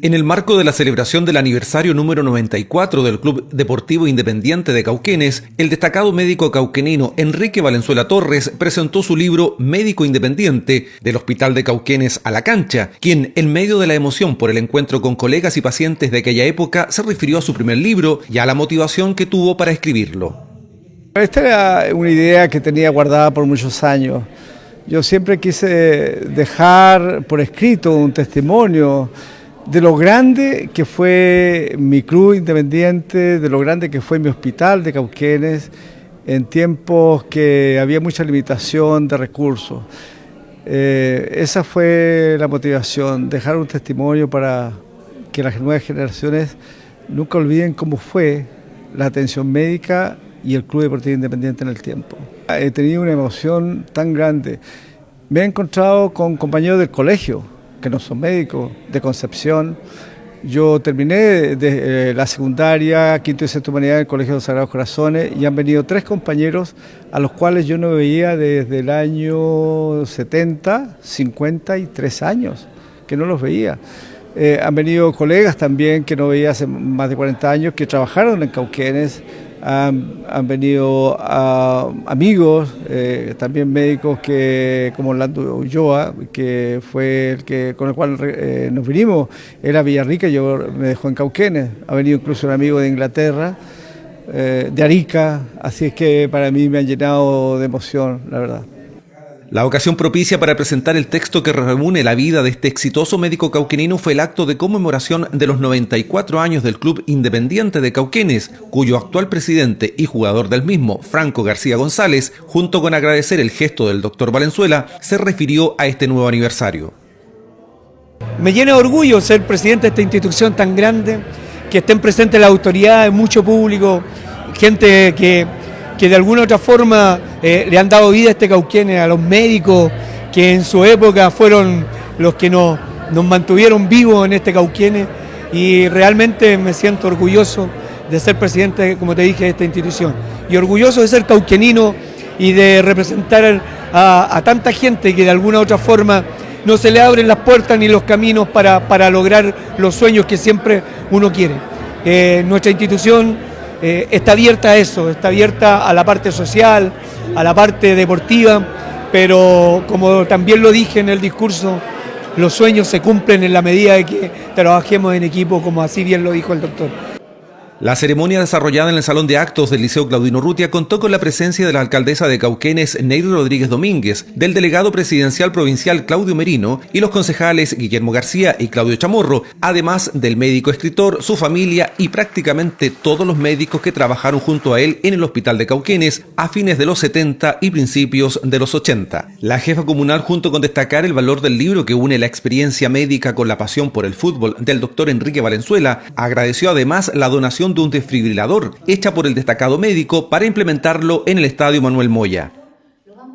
En el marco de la celebración del aniversario número 94 del Club Deportivo Independiente de Cauquenes, el destacado médico cauquenino Enrique Valenzuela Torres presentó su libro Médico Independiente del Hospital de Cauquenes a la cancha, quien en medio de la emoción por el encuentro con colegas y pacientes de aquella época se refirió a su primer libro y a la motivación que tuvo para escribirlo. Esta era una idea que tenía guardada por muchos años. Yo siempre quise dejar por escrito un testimonio de lo grande que fue mi club independiente, de lo grande que fue mi hospital de Cauquenes, en tiempos que había mucha limitación de recursos. Eh, esa fue la motivación, dejar un testimonio para que las nuevas generaciones nunca olviden cómo fue la atención médica y el Club Deportivo Independiente en el tiempo. He tenido una emoción tan grande. Me he encontrado con compañeros del colegio, que no son médicos, de Concepción. Yo terminé de, eh, la secundaria, quinto y sexto humanidad en el Colegio de los Sagrados Corazones y han venido tres compañeros a los cuales yo no veía desde el año 70, 53 años, que no los veía. Eh, han venido colegas también que no veía hace más de 40 años, que trabajaron en Cauquenes, han, venido amigos, eh, también médicos que como Orlando Ulloa, que fue el que con el cual eh, nos vinimos, era Villarrica, yo me dejó en Cauquenes, ha venido incluso un amigo de Inglaterra, eh, de Arica, así es que para mí me han llenado de emoción, la verdad. La ocasión propicia para presentar el texto que reúne la vida de este exitoso médico cauquenino fue el acto de conmemoración de los 94 años del Club Independiente de Cauquenes, cuyo actual presidente y jugador del mismo, Franco García González, junto con agradecer el gesto del doctor Valenzuela, se refirió a este nuevo aniversario. Me llena de orgullo ser presidente de esta institución tan grande, que estén presentes las autoridades, mucho público, gente que que de alguna otra forma eh, le han dado vida a este Cauquenes, a los médicos que en su época fueron los que nos, nos mantuvieron vivos en este Cauquenes y realmente me siento orgulloso de ser presidente, como te dije, de esta institución y orgulloso de ser cauquenino y de representar a, tanta gente que de alguna otra forma no se le abren las puertas ni los caminos para, lograr los sueños que siempre uno quiere. Eh, nuestra institución eh, está abierta a eso, está abierta a la parte social, a la parte deportiva, pero como también lo dije en el discurso, los sueños se cumplen en la medida de que trabajemos en equipo, como así bien lo dijo el doctor. La ceremonia desarrollada en el Salón de Actos del Liceo Claudino Rutia contó con la presencia de la alcaldesa de Cauquenes, Nery Rodríguez Domínguez, del delegado presidencial provincial Claudio Merino y los concejales Guillermo García y Claudio Chamorro, además del médico escritor, su familia y prácticamente todos los médicos que trabajaron junto a él en el Hospital de Cauquenes a fines de los 70 y principios de los 80. La jefa comunal, junto con destacar el valor del libro que une la experiencia médica con la pasión por el fútbol del doctor Enrique Valenzuela, agradeció además la donación de un desfibrilador hecha por el destacado médico para implementarlo en el Estadio Manuel Moya.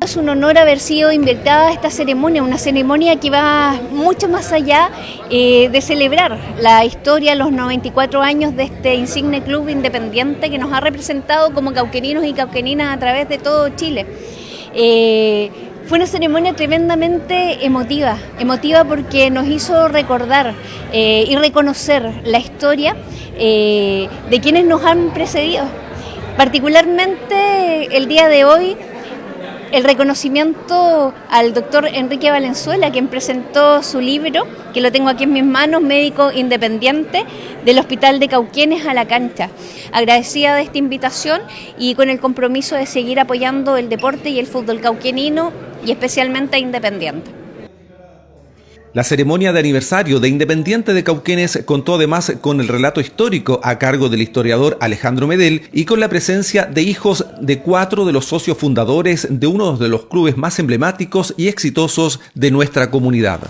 Es un honor haber sido invitada a esta ceremonia, una ceremonia que va mucho más allá eh, de celebrar la historia, los 94 años de este insigne club independiente que nos ha representado como cauqueninos y cauqueninas a través de todo Chile. Eh, fue una ceremonia tremendamente emotiva, emotiva porque nos hizo recordar eh, y reconocer la historia eh, de quienes nos han precedido. Particularmente el día de hoy, el reconocimiento al doctor Enrique Valenzuela, quien presentó su libro, que lo tengo aquí en mis manos, médico independiente del Hospital de Cauquienes a la cancha. Agradecida de esta invitación y con el compromiso de seguir apoyando el deporte y el fútbol cauquenino y especialmente Independiente. La ceremonia de aniversario de Independiente de Cauquenes contó además con el relato histórico a cargo del historiador Alejandro Medel y con la presencia de hijos de cuatro de los socios fundadores de uno de los clubes más emblemáticos y exitosos de nuestra comunidad.